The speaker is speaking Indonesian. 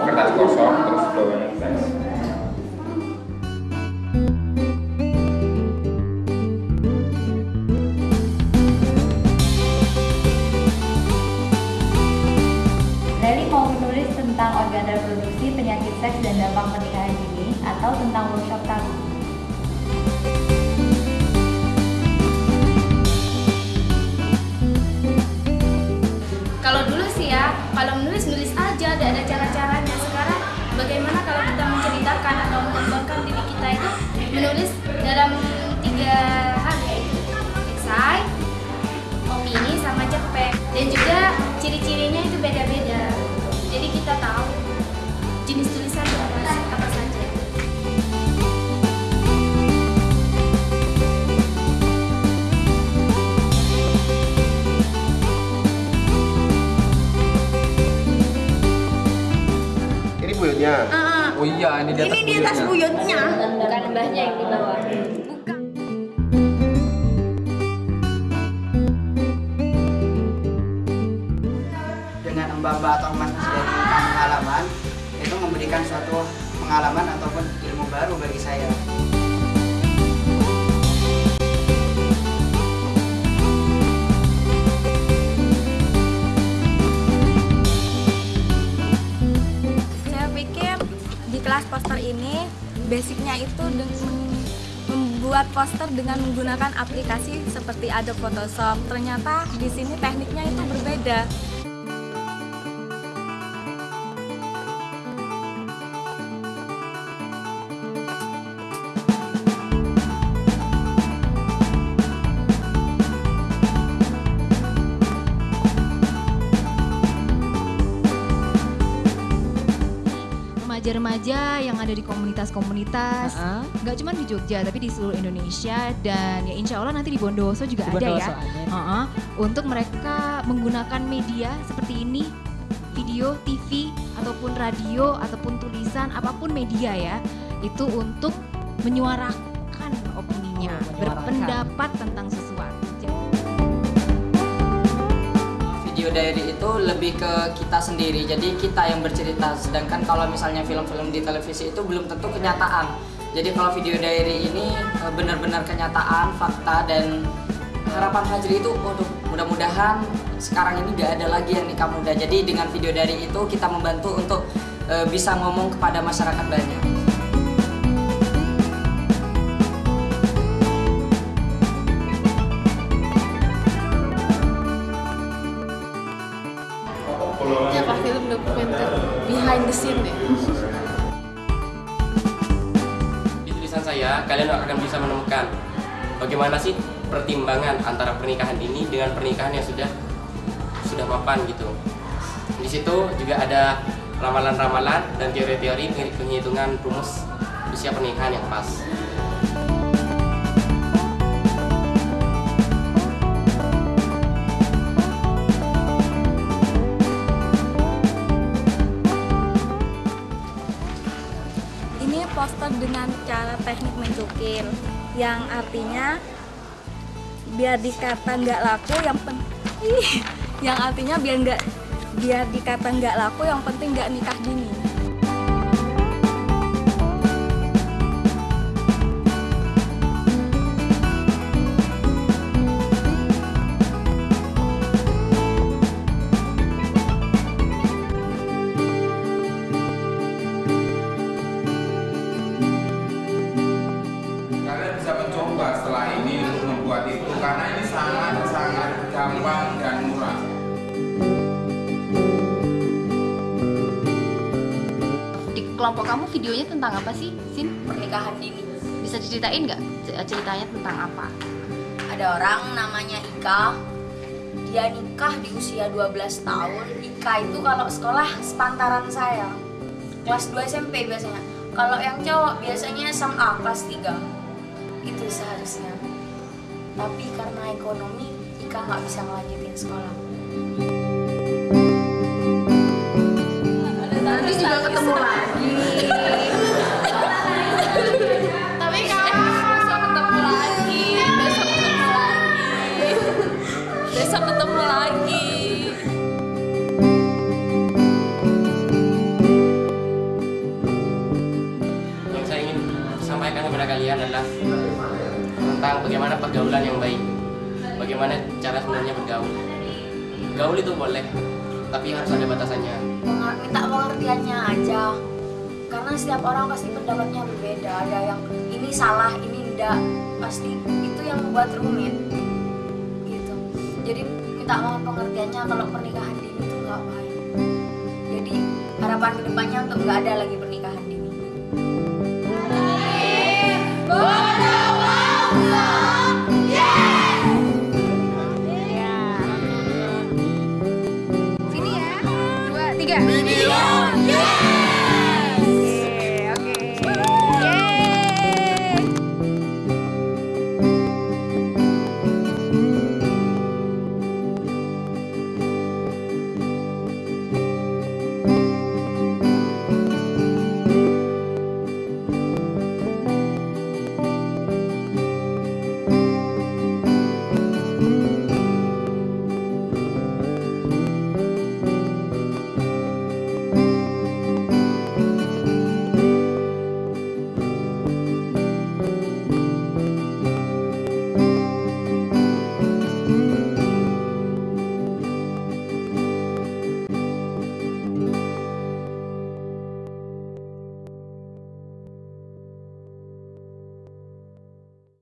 kertas kosong terus bawa ngetes Leli mau menulis tentang organ reproduksi, penyakit seks, dan dampak pernikahan dini atau tentang workshop tabu. Kalau dulu sih ya, kalau menulis nulis aja, ada ada cara-caranya. Ini buyutnya. Oh iya, ini di atas Ini di atas buyutnya. Bukan mbahnya yang di bawah. Bukan. dengan mbak-mbak atau mas dari pengalaman itu memberikan suatu pengalaman ataupun ilmu baru bagi. Saya kelas poster ini basicnya itu dengan membuat poster dengan menggunakan aplikasi seperti Adobe Photoshop. Ternyata di sini tekniknya itu berbeda. Remaja-remaja yang ada di komunitas-komunitas nggak cuma di Jogja tapi di seluruh Indonesia dan ya insya Allah nanti di Bondowoso juga Di ada ya. Heeh. untuk mereka menggunakan media seperti ini video, TV ataupun radio ataupun tulisan apa pun media ya itu untuk menyuarakan opininya Oh, menyuarakan. berpendapat tentang sesuatu. Video diary itu lebih ke kita sendiri, jadi kita yang bercerita. Sedangkan kalau misalnya film-film di televisi itu belum tentu kenyataan. Jadi kalau video diary ini eh, benar-benar kenyataan, fakta dan harapan Fajri itu, waduh, mudah-mudahan sekarang ini gak ada lagi yang nikah muda. Jadi dengan video diary itu kita membantu untuk eh, bisa ngomong kepada masyarakat banyak. Saya, kalian akan bisa menemukan bagaimana sih pertimbangan antara pernikahan ini dengan pernikahan yang sudah sudah mapan gitu. Di situ juga ada ramalan-ramalan dan teori-teori penghitungan rumus usia pernikahan yang pas. Dengan cara teknik mencukil yang artinya biar dikata nggak laku yang pen Ih, yang artinya biar nggak biar dikata nggak laku yang penting nggak nikah dini. Kelompok kamu videonya tentang apa sih, Sin? pernikahan dini. Bisa diceritain nggak ceritanya tentang apa? Ada orang namanya Ika. Dia nikah di usia 12 tahun. Ika itu kalau sekolah sepantaran saya. Kelas 2 SMP biasanya. Kalau yang cowok biasanya SMA kelas 3. Itu seharusnya. Tapi karena ekonomi, Ika nggak bisa ngelanjutin sekolah. ketemu lagi. Tapi kapan besok ketemu lagi. Besok ketemu lagi. Besok ketemu lagi. Yang saya ingin sampaikan kepada kalian adalah tentang bagaimana pergaulan yang baik. Bagaimana cara sebenarnya bergaul. Gaul itu boleh tapi harus ada batasannya. Minta pengertiannya aja. Karena setiap orang pasti pendapatnya berbeda. Ada yang ini salah ini enggak pasti itu yang membuat rumit. Gitu. Jadi minta mohon pengertiannya kalau pernikahan dini itu nggak baik. Jadi harapan ke depannya untuk nggak ada lagi pernikahan dini. Sini